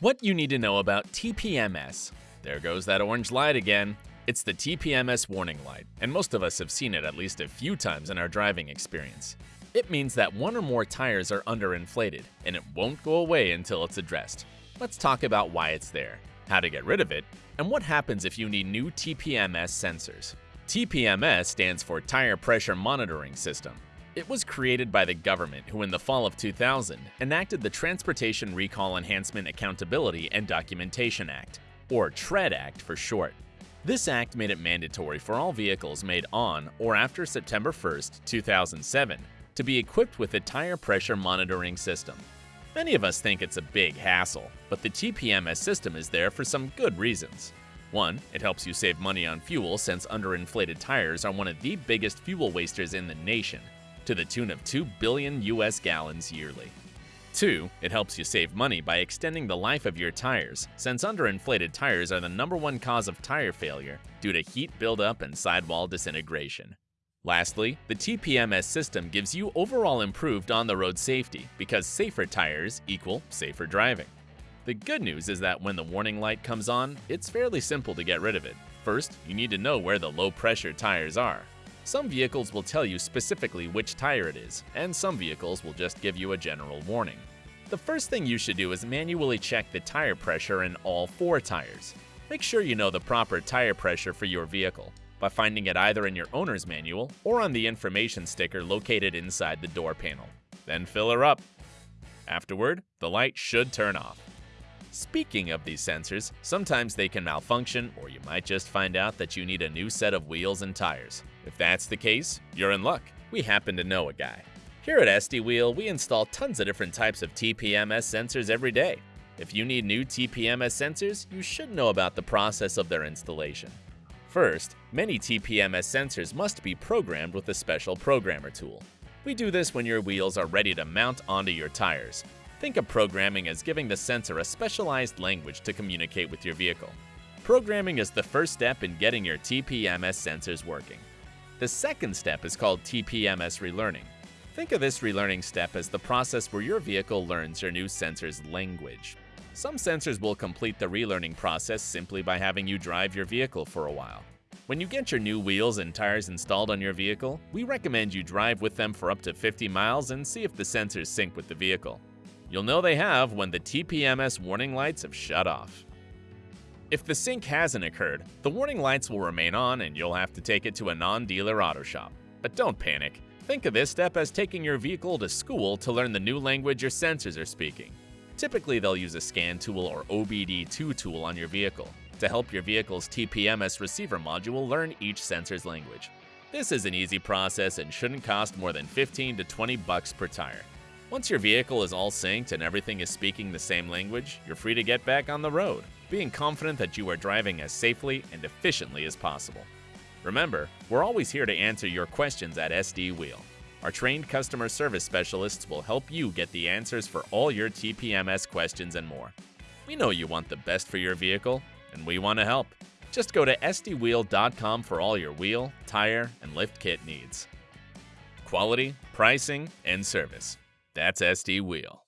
What you need to know about TPMS. There goes that orange light again. It's the TPMS warning light, and most of us have seen it at least a few times in our driving experience. It means that one or more tires are underinflated, and it won't go away until it's addressed. Let's talk about why it's there, how to get rid of it, and what happens if you need new TPMS sensors. TPMS stands for Tire Pressure Monitoring System. It was created by the government who in the fall of 2000 enacted the Transportation Recall Enhancement Accountability and Documentation Act, or TREAD Act for short. This act made it mandatory for all vehicles made on or after September 1, 2007 to be equipped with a tire pressure monitoring system. Many of us think it's a big hassle, but the TPMS system is there for some good reasons. One, it helps you save money on fuel since underinflated tires are one of the biggest fuel wasters in the nation, to the tune of 2 billion US gallons yearly. 2. It helps you save money by extending the life of your tires, since underinflated tires are the number one cause of tire failure due to heat buildup and sidewall disintegration. Lastly, the TPMS system gives you overall improved on-the-road safety because safer tires equal safer driving. The good news is that when the warning light comes on, it's fairly simple to get rid of it. First, you need to know where the low-pressure tires are, some vehicles will tell you specifically which tire it is, and some vehicles will just give you a general warning. The first thing you should do is manually check the tire pressure in all four tires. Make sure you know the proper tire pressure for your vehicle by finding it either in your owner's manual or on the information sticker located inside the door panel. Then fill her up. Afterward, the light should turn off. Speaking of these sensors, sometimes they can malfunction or you might just find out that you need a new set of wheels and tires. If that's the case, you're in luck. We happen to know a guy. Here at SD Wheel, we install tons of different types of TPMS sensors every day. If you need new TPMS sensors, you should know about the process of their installation. First, many TPMS sensors must be programmed with a special programmer tool. We do this when your wheels are ready to mount onto your tires. Think of programming as giving the sensor a specialized language to communicate with your vehicle. Programming is the first step in getting your TPMS sensors working. The second step is called TPMS relearning. Think of this relearning step as the process where your vehicle learns your new sensor's language. Some sensors will complete the relearning process simply by having you drive your vehicle for a while. When you get your new wheels and tires installed on your vehicle, we recommend you drive with them for up to 50 miles and see if the sensors sync with the vehicle. You'll know they have when the TPMS warning lights have shut off. If the sync hasn't occurred, the warning lights will remain on and you'll have to take it to a non-dealer auto shop. But don't panic. Think of this step as taking your vehicle to school to learn the new language your sensors are speaking. Typically, they'll use a scan tool or OBD2 tool on your vehicle to help your vehicle's TPMS receiver module learn each sensor's language. This is an easy process and shouldn't cost more than 15 to 20 bucks per tire. Once your vehicle is all synced and everything is speaking the same language, you're free to get back on the road being confident that you are driving as safely and efficiently as possible. Remember, we're always here to answer your questions at SD Wheel. Our trained customer service specialists will help you get the answers for all your TPMS questions and more. We know you want the best for your vehicle, and we want to help. Just go to sdwheel.com for all your wheel, tire, and lift kit needs. Quality, pricing, and service. That's SD Wheel.